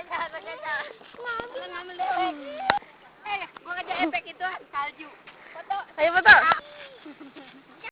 Ngambil. Ngambil. Eh, gua ngajak efek itu salju. Foto. Ayo foto.